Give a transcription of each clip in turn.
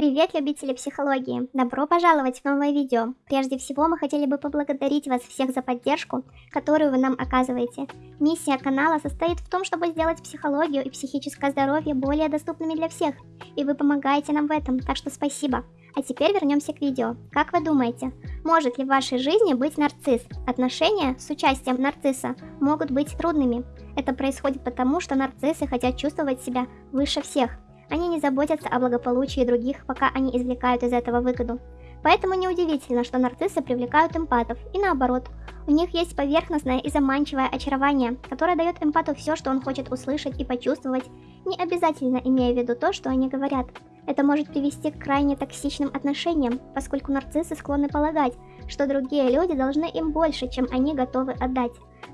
Привет, любители психологии! Добро пожаловать в новое видео! Прежде всего, мы хотели бы поблагодарить вас всех за поддержку, которую вы нам оказываете. Миссия канала состоит в том, чтобы сделать психологию и психическое здоровье более доступными для всех, и вы помогаете нам в этом, так что спасибо! А теперь вернемся к видео. Как вы думаете, может ли в вашей жизни быть нарцисс? Отношения с участием нарцисса могут быть трудными. Это происходит потому, что нарциссы хотят чувствовать себя выше всех. Они не заботятся о благополучии других, пока они извлекают из этого выгоду. Поэтому неудивительно, что нарциссы привлекают эмпатов, и наоборот. У них есть поверхностное и заманчивое очарование, которое дает эмпату все, что он хочет услышать и почувствовать, не обязательно имея в виду то, что они говорят. Это может привести к крайне токсичным отношениям, поскольку нарциссы склонны полагать, что другие люди должны им больше, чем они готовы отдать.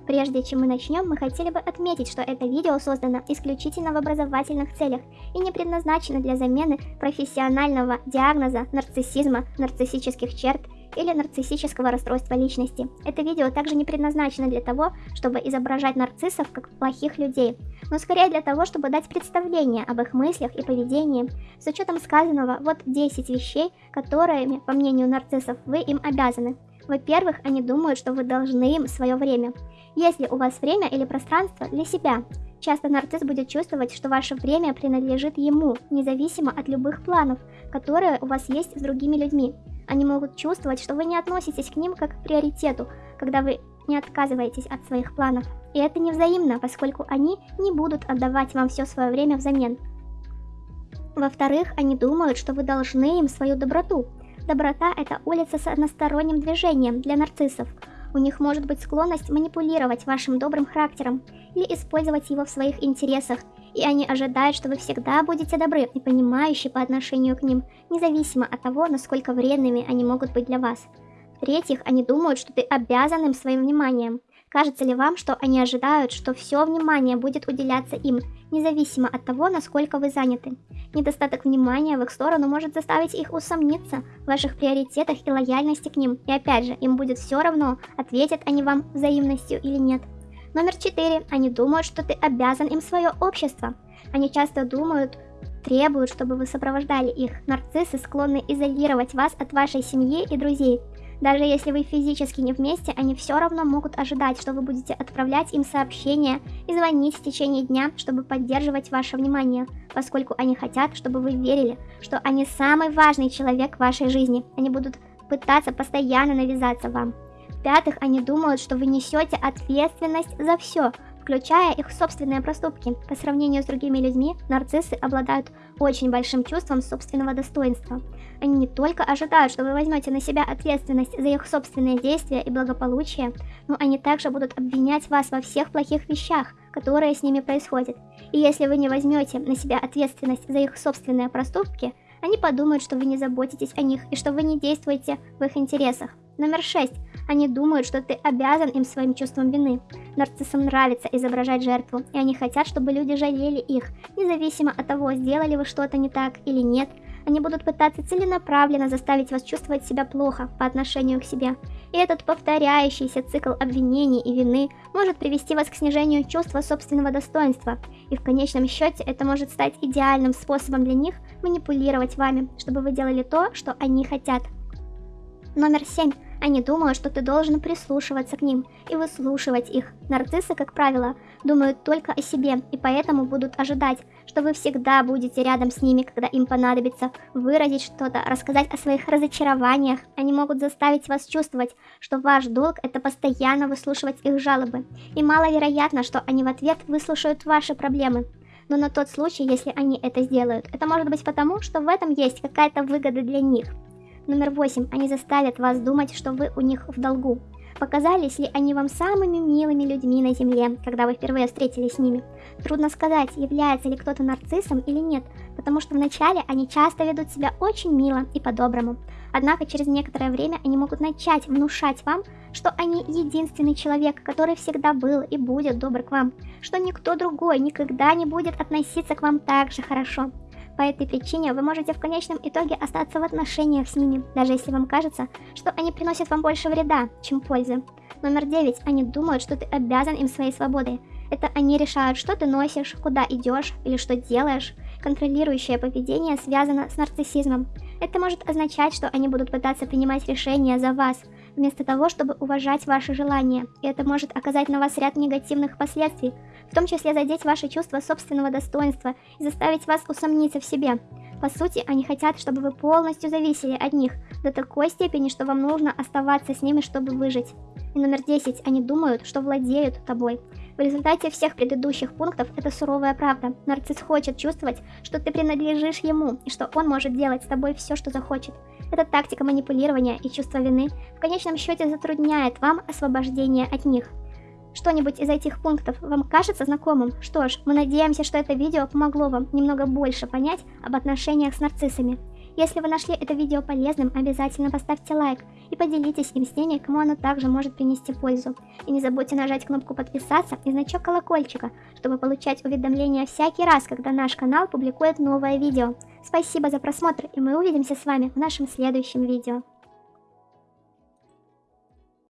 Прежде чем мы начнем, мы хотели бы отметить, что это видео создано исключительно в образовательных целях и не предназначено для замены профессионального диагноза нарциссизма, нарциссических черт или нарциссического расстройства личности. Это видео также не предназначено для того, чтобы изображать нарциссов как плохих людей, но скорее для того, чтобы дать представление об их мыслях и поведении. С учетом сказанного, вот 10 вещей, которыми, по мнению нарциссов, вы им обязаны. Во-первых, они думают, что вы должны им свое время. Если у вас время или пространство для себя, часто нарцисс будет чувствовать, что ваше время принадлежит ему, независимо от любых планов, которые у вас есть с другими людьми. Они могут чувствовать, что вы не относитесь к ним как к приоритету, когда вы не отказываетесь от своих планов. И это не взаимно, поскольку они не будут отдавать вам все свое время взамен. Во-вторых, они думают, что вы должны им свою доброту, Доброта – это улица с односторонним движением для нарциссов. У них может быть склонность манипулировать вашим добрым характером или использовать его в своих интересах, и они ожидают, что вы всегда будете добры и понимающие по отношению к ним, независимо от того, насколько вредными они могут быть для вас. В-третьих, они думают, что ты обязан им своим вниманием. Кажется ли вам, что они ожидают, что все внимание будет уделяться им, независимо от того, насколько вы заняты? Недостаток внимания в их сторону может заставить их усомниться в ваших приоритетах и лояльности к ним, и опять же, им будет все равно, ответят они вам взаимностью или нет. Номер четыре. Они думают, что ты обязан им свое общество. Они часто думают, требуют, чтобы вы сопровождали их. Нарциссы склонны изолировать вас от вашей семьи и друзей. Даже если вы физически не вместе, они все равно могут ожидать, что вы будете отправлять им сообщения и звонить в течение дня, чтобы поддерживать ваше внимание, поскольку они хотят, чтобы вы верили, что они самый важный человек в вашей жизни. Они будут пытаться постоянно навязаться вам. В-пятых, они думают, что вы несете ответственность за все, включая их собственные проступки. По сравнению с другими людьми, нарциссы обладают очень большим чувством собственного достоинства. Они не только ожидают, что вы возьмете на себя ответственность за их собственные действия и благополучие, но они также будут обвинять вас во всех плохих вещах, которые с ними происходят. И если вы не возьмете на себя ответственность за их собственные проступки, они подумают, что вы не заботитесь о них и что вы не действуете в их интересах. Номер 6. Они думают, что ты обязан им своим чувством вины. Нарциссам нравится изображать жертву, и они хотят, чтобы люди жалели их, независимо от того, сделали вы что-то не так или нет. Они будут пытаться целенаправленно заставить вас чувствовать себя плохо по отношению к себе. И этот повторяющийся цикл обвинений и вины может привести вас к снижению чувства собственного достоинства. И в конечном счете это может стать идеальным способом для них манипулировать вами, чтобы вы делали то, что они хотят. Номер 7. Они думают, что ты должен прислушиваться к ним и выслушивать их. Нарциссы, как правило, думают только о себе и поэтому будут ожидать, что вы всегда будете рядом с ними, когда им понадобится выразить что-то, рассказать о своих разочарованиях. Они могут заставить вас чувствовать, что ваш долг это постоянно выслушивать их жалобы. И маловероятно, что они в ответ выслушают ваши проблемы. Но на тот случай, если они это сделают, это может быть потому, что в этом есть какая-то выгода для них. Номер 8. Они заставят вас думать, что вы у них в долгу. Показались ли они вам самыми милыми людьми на Земле, когда вы впервые встретились с ними? Трудно сказать, является ли кто-то нарциссом или нет, потому что вначале они часто ведут себя очень мило и по-доброму. Однако через некоторое время они могут начать внушать вам, что они единственный человек, который всегда был и будет добр к вам, что никто другой никогда не будет относиться к вам так же хорошо. По этой причине вы можете в конечном итоге остаться в отношениях с ними, даже если вам кажется, что они приносят вам больше вреда, чем пользы. Номер 9. Они думают, что ты обязан им своей свободой. Это они решают, что ты носишь, куда идешь или что делаешь, контролирующее поведение связано с нарциссизмом. Это может означать, что они будут пытаться принимать решения за вас, вместо того, чтобы уважать ваши желания, и это может оказать на вас ряд негативных последствий, в том числе задеть ваше чувство собственного достоинства и заставить вас усомниться в себе. По сути, они хотят, чтобы вы полностью зависели от них, до такой степени, что вам нужно оставаться с ними, чтобы выжить. И номер 10. Они думают, что владеют тобой. В результате всех предыдущих пунктов это суровая правда. Нарцисс хочет чувствовать, что ты принадлежишь ему, и что он может делать с тобой все, что захочет. Эта тактика манипулирования и чувство вины в конечном счете затрудняет вам освобождение от них. Что-нибудь из этих пунктов вам кажется знакомым? Что ж, мы надеемся, что это видео помогло вам немного больше понять об отношениях с нарциссами. Если вы нашли это видео полезным, обязательно поставьте лайк и поделитесь им с теми, кому оно также может принести пользу. И не забудьте нажать кнопку подписаться и значок колокольчика, чтобы получать уведомления всякий раз, когда наш канал публикует новое видео. Спасибо за просмотр и мы увидимся с вами в нашем следующем видео.